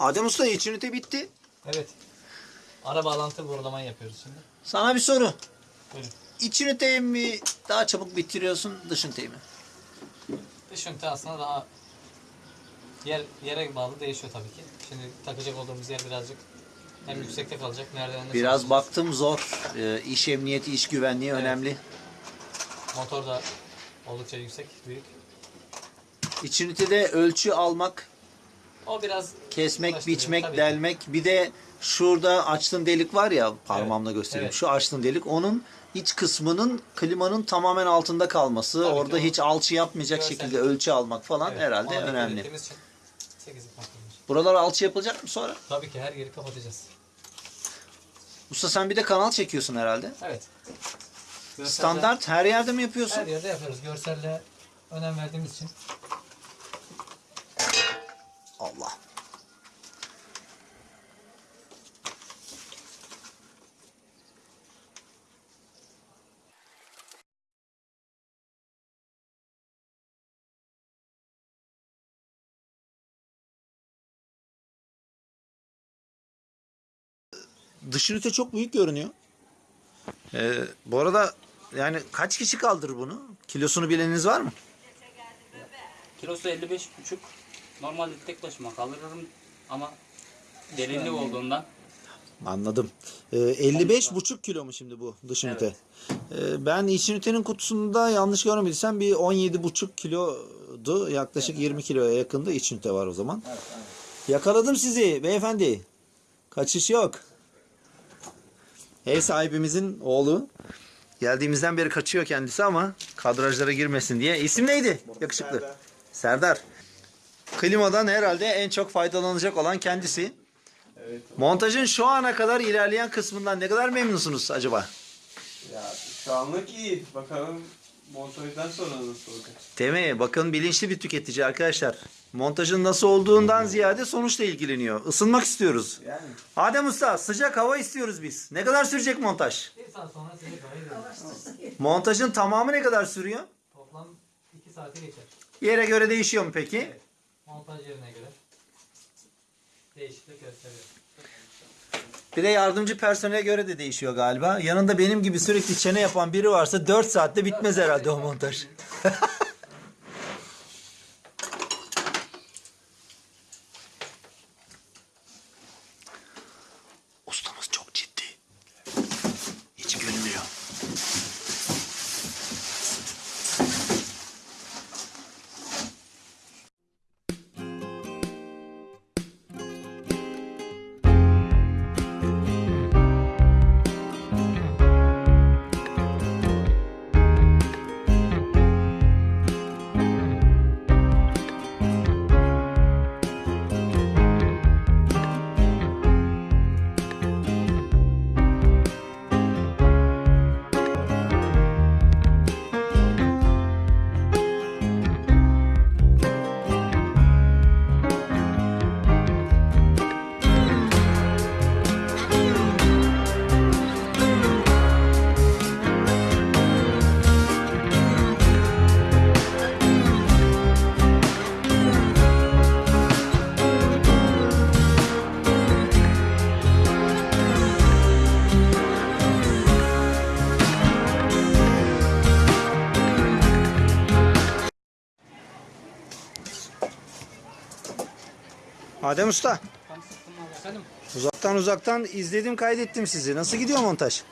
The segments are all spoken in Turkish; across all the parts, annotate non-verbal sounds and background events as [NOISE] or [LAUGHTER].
Adem Usta iç ünite bitti. Evet. Ara bağlantı borulamayı yapıyoruz şimdi. Sana bir soru. Buyurun. İç üniteyi mi daha çabuk bitiriyorsun dış üniteyi mi? Dış ünite aslında daha yer yere bağlı değişiyor tabii ki. Şimdi takacak olduğumuz yer birazcık hem yüksekte kalacak merdivenler Biraz baktım zor. Ee, iş emniyeti, iş güvenliği önemli. Motor da oldukça yüksek, büyük. İç ünitede ölçü almak, O biraz kesmek, biçmek, tabii delmek. Bir de şurada açtığın delik var ya parmağımla göstereyim. Evet. Şu açtığın delik onun iç kısmının klimanın tamamen altında kalması. Tabii orada hiç alçı yapmayacak görsel- şekilde ölçü almak falan Evet, herhalde ona önemli. ettiğimiz için 8 yapmaktadır. Buralar alçı yapılacak mı sonra? Tabii ki her yeri kapatacağız. Usta sen bir de kanal çekiyorsun herhalde. Evet. Görselle- Standart her yerde mi yapıyorsun? Her yerde yapıyoruz. Görselle önem verdiğimiz için. Allah. Dış çok büyük görünüyor. Ee, bu arada yani kaç kişi kaldırır bunu? Kilosunu bileniniz var mı? Kilosu 55 buçuk. Normalde tek başıma kaldırırım ama derinlik olduğundan Anladım. Ee, 55 buçuk kilo mu şimdi bu dış ünite? Ee, ben iç ünitenin kutusunda yanlış görmediysem bir 17 buçuk kilodu. Yaklaşık 20 kiloya yakında iç ünite var o zaman. Yakaladım sizi beyefendi. Kaçış yok. Ev sahibimizin oğlu. Geldiğimizden beri kaçıyor kendisi ama kadrajlara girmesin diye. İsim neydi? Yakışıklı. Serdar. Klimadan herhalde en çok faydalanacak olan kendisi. Montajın şu ana kadar ilerleyen kısmından ne kadar memnunsunuz acaba? Ya şu anlık iyi. Bakalım montajdan sonra nasıl olacak? Değil mi? Bakın bilinçli bir tüketici arkadaşlar. Montajın nasıl olduğundan ziyade sonuçla ilgileniyor. Isınmak istiyoruz. Yani Adem Usta sıcak hava istiyoruz biz. Ne kadar sürecek montaj? Bir saat sonra sizi gayet Montajın tamamı ne kadar sürüyor? Toplam 2 saate geçer. Yere göre değişiyor mu peki? Evet. Montaj yerine göre değişiklik gösteriyor. Bir de yardımcı personele göre de değişiyor galiba. Yanında benim gibi sürekli çene yapan biri varsa 4 saatte bitmez herhalde o montaj. [LAUGHS] Adem Usta. Efendim Uzaktan uzaktan izledim kaydettim sizi. Nasıl gidiyor montaj?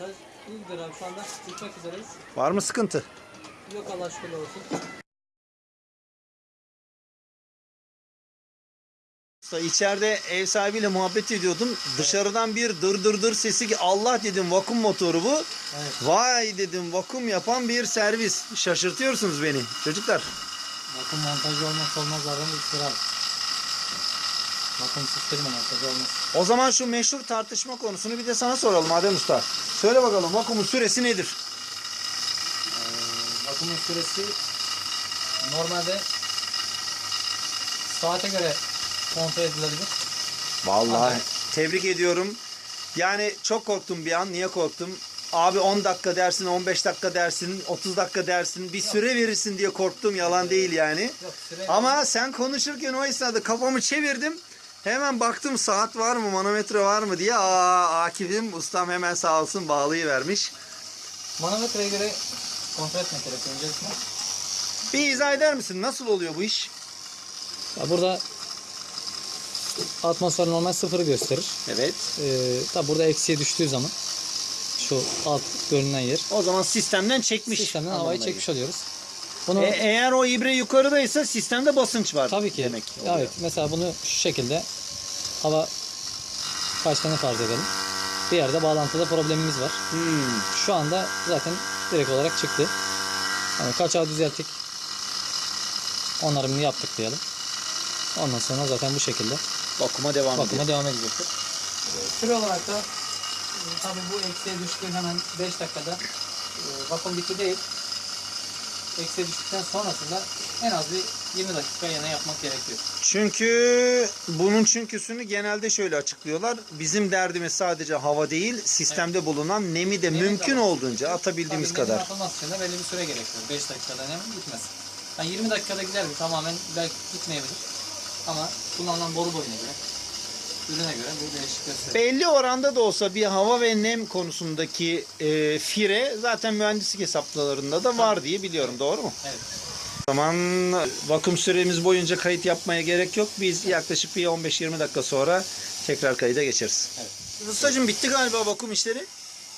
montaj iyidir abi şu anda bitmek üzereyiz. Var mı sıkıntı? Yok Allah şükürler olsun. İçeride ev sahibiyle muhabbet ediyordum. Dışarıdan bir dır dır dır sesi ki Allah dedim vakum motoru bu. Evet. Vay dedim vakum yapan bir servis. Şaşırtıyorsunuz beni çocuklar. Bakın montajı olmazsa olmazlardan bir abi. Bakın sistemi montajı olmaz. O zaman şu meşhur tartışma konusunu bir de sana soralım Adem Usta. Söyle bakalım vakumun süresi nedir? Ee, bakımın süresi normalde saate göre kontrol edilebilir. Vallahi Hadi. tebrik ediyorum. Yani çok korktum bir an. Niye korktum? Abi 10 dakika dersin, 15 dakika dersin, 30 dakika dersin. Bir süre verirsin diye korktum. Yalan değil yani. Yok Ama sen konuşurken o esnada kafamı çevirdim. Hemen baktım saat var mı, manometre var mı diye. Aa, Akif'im ustam hemen sağ olsun bağlayı vermiş. Manometreye göre kontrol etmek gerekiyor öncesinde. Bir izah eder misin? Nasıl oluyor bu iş? Ya burada atmosfer normal sıfırı gösterir. Evet. Ee, tabi burada eksiye düştüğü zaman şu alt görünen yer O zaman sistemden çekmiş. sistemden havayı anlamına çekmiş oluyoruz. Bunu E, eğer o ibre yukarıdaysa sistemde basınç var. tabii ki. Demek oluyor. evet. Mesela bunu şu şekilde hava kaçtığını farz edelim. Bir yerde bağlantıda problemimiz var. Hmm. Şu anda zaten direkt olarak çıktı. Yani kaçağı düzelttik. Onarımını yaptık diyelim. Ondan sonra zaten bu şekilde Bakıma devam ediyor. bakıma devam edecektir. Süre olarak da e, tabii bu eksiğe düştüğü hemen 5 dakikada e, vakum bitti değil. Eksiğe düştükten sonrasında en az bir 20 dakika yana yapmak gerekiyor. Çünkü bunun çünküsünü genelde şöyle açıklıyorlar. Bizim derdimiz sadece hava değil, sistemde bulunan nemi de Nemi de mümkün var. olduğunca atabildiğimiz Tabii kadar. atılması için de belli bir süre gerekiyor. 5 dakikada hemen gitmez. Yani 20 dakikada gider mi? Tamamen belki gitmeyebilir. Ama kullanılan boru boyuna göre, göre bu değişik. Belli oranda da olsa bir hava ve nem konusundaki e, fire zaten mühendislik hesaplamalarında da var diye biliyorum. Doğru mu? Evet. O zaman vakum süremiz boyunca kayıt yapmaya gerek yok. Biz yaklaşık bir 15-20 dakika sonra tekrar kayıda geçeriz. Evet. Ustacığım bitti galiba vakum işleri.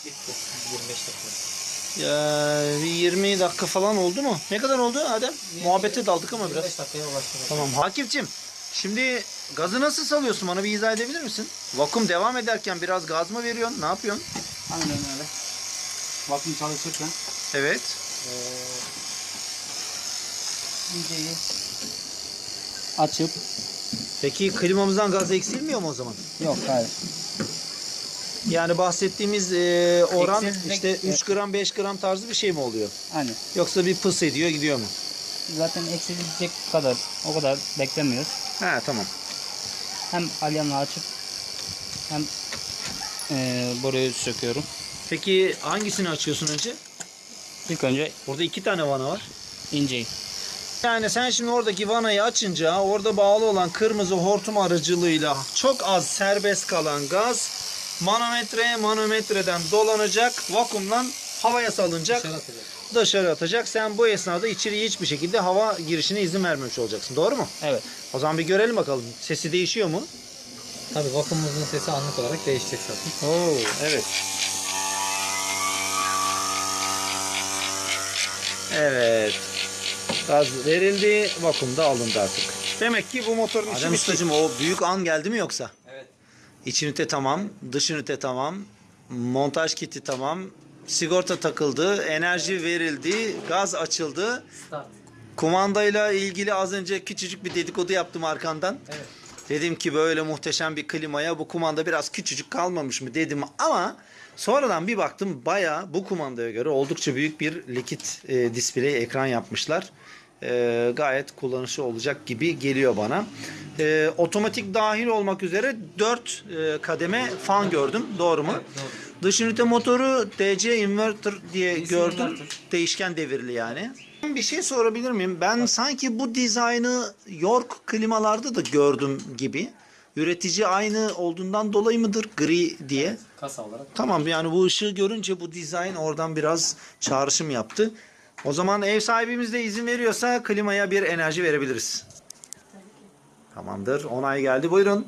Bitti. 25 dakika. Ya, bir 20 dakika falan oldu mu? Ne kadar oldu Adem? Muhabbete daldık ama biraz. 25 dakikaya ulaştı. Tamam. Hakifçim, şimdi gazı nasıl salıyorsun? Bana bir izah edebilir misin? Vakum devam ederken biraz gaz mı veriyorsun? Ne yapıyorsun? Aynen öyle. Vakum çalışırken Evet. iyiceyi açıp Peki klimamızdan gaz eksilmiyor mu o zaman? yok hayır. Yani bahsettiğimiz e, oran Eksilmek- işte 3 gram 5 gram tarzı bir şey mi oluyor? Aynen. Yoksa bir pıs ediyor gidiyor mu? Zaten eksilecek kadar o kadar beklemiyoruz. He tamam. Hem alyanla açıp hem eee boruyu söküyorum. Peki hangisini açıyorsun önce? İlk önce Burada iki tane vana var. inceyi. Yani sen şimdi oradaki vanayı açınca orada bağlı olan kırmızı hortum aracılığıyla çok az serbest kalan gaz manometreye manometreden dolanacak vakumdan havaya salınacak Dışarı atacak. Dışarı atacak. Sen bu esnada içeriye hiçbir şekilde hava girişine izin vermemiş olacaksın. Doğru mu? Evet. O zaman bir görelim bakalım. Sesi değişiyor mu? Tabii vakumumuzun sesi anlık olarak değişecek zaten. Oo, evet. Evet. Gaz verildi, vakum da alındı artık. Demek ki bu motorun içi Adem ustacığım o büyük an geldi mi yoksa? Evet. İç ünite tamam, dış ünite tamam, montaj kiti tamam, sigorta takıldı, enerji verildi, gaz açıldı. Start. Kumandayla ilgili az önce küçücük bir dedikodu yaptım arkandan. Evet. Dedim ki böyle muhteşem bir klimaya bu kumanda biraz küçücük kalmamış mı dedim ama sonradan bir baktım baya bu kumandaya göre oldukça büyük bir likit e, display ekran yapmışlar. E, gayet kullanışlı olacak gibi geliyor bana. E, otomatik dahil olmak üzere 4 e, kademe fan gördüm. Doğru mu? doğru. Dış ünite motoru DC inverter diye DC gördüm. inverter. Değişken devirli yani. Bir şey sorabilir miyim? Ben sanki bu dizaynı York klimalarda da gördüm gibi. Üretici aynı olduğundan dolayı mıdır gri diye? Kasa olarak. Tamam yani bu ışığı görünce bu dizayn oradan biraz çağrışım yaptı. O zaman ev sahibimiz de izin veriyorsa klimaya bir enerji verebiliriz. Tamamdır. Onay geldi. Buyurun.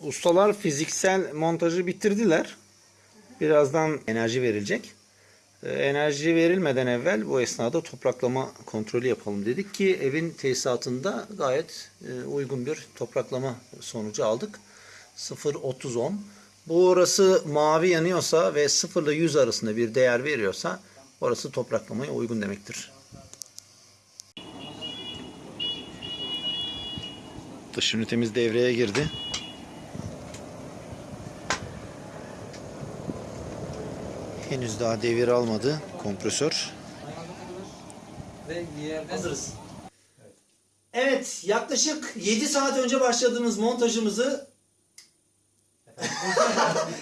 Ustalar fiziksel montajı bitirdiler. Birazdan enerji verilecek. Ee, Enerji verilmeden evvel bu esnada topraklama kontrolü yapalım dedik ki evin tesisatında gayet e, uygun bir topraklama sonucu aldık. 0-30-10. Bu orası mavi yanıyorsa ve 0 ile 100 arasında bir değer veriyorsa orası topraklamaya uygun demektir. Dış ünitemiz devreye girdi. Henüz daha devir almadı kompresör. Ve yerden Evet yaklaşık 7 saat önce başladığımız montajımızı [LAUGHS]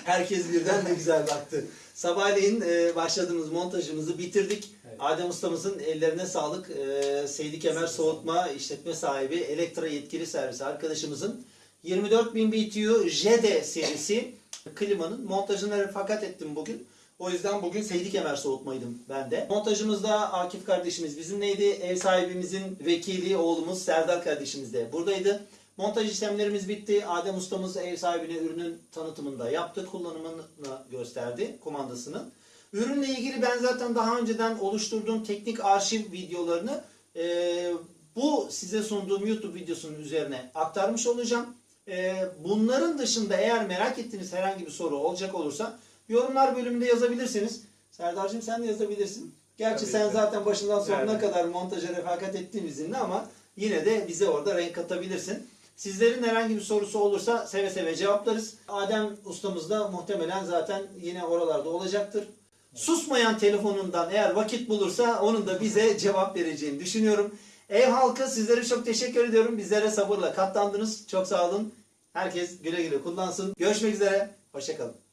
herkes birden ne güzel baktı. Sabahleyin e, başladığımız montajımızı bitirdik. Evet. Adem ustamızın ellerine sağlık. E, Seydi Kemer Soğutma işletme sahibi Elektra yetkili servisi arkadaşımızın 24000 BTU JD serisi klimanın montajına refakat ettim bugün. O yüzden bugün Seydi Kemer soğutmaydım ben de. Montajımızda Akif kardeşimiz bizimleydi. Ev sahibimizin vekili oğlumuz Serdar kardeşimiz de buradaydı. Montaj işlemlerimiz bitti. Adem ustamız ev sahibine ürünün tanıtımında yaptı. Kullanımını gösterdi kumandasının. Ürünle ilgili ben zaten daha önceden oluşturduğum teknik arşiv videolarını eee, bu size sunduğum YouTube videosunun üzerine aktarmış olacağım. Eee, bunların dışında eğer merak ettiğiniz herhangi bir soru olacak olursa yorumlar bölümünde yazabilirsiniz. Serdar'cığım sen de yazabilirsin. Gerçi Tabii sen ki. zaten başından sonuna Yani. kadar montaja refakat ettiğim izinli ama yine de bize orada renk katabilirsin. Sizlerin herhangi bir sorusu olursa seve seve cevaplarız. Adem ustamız da muhtemelen zaten yine oralarda olacaktır. Susmayan telefonundan eğer vakit bulursa onun da bize cevap vereceğini düşünüyorum. Ev halkı sizlere çok teşekkür ediyorum. Bizlere sabırla katlandınız. Çok sağ olun. Herkes güle güle kullansın. Görüşmek üzere. Hoşçakalın.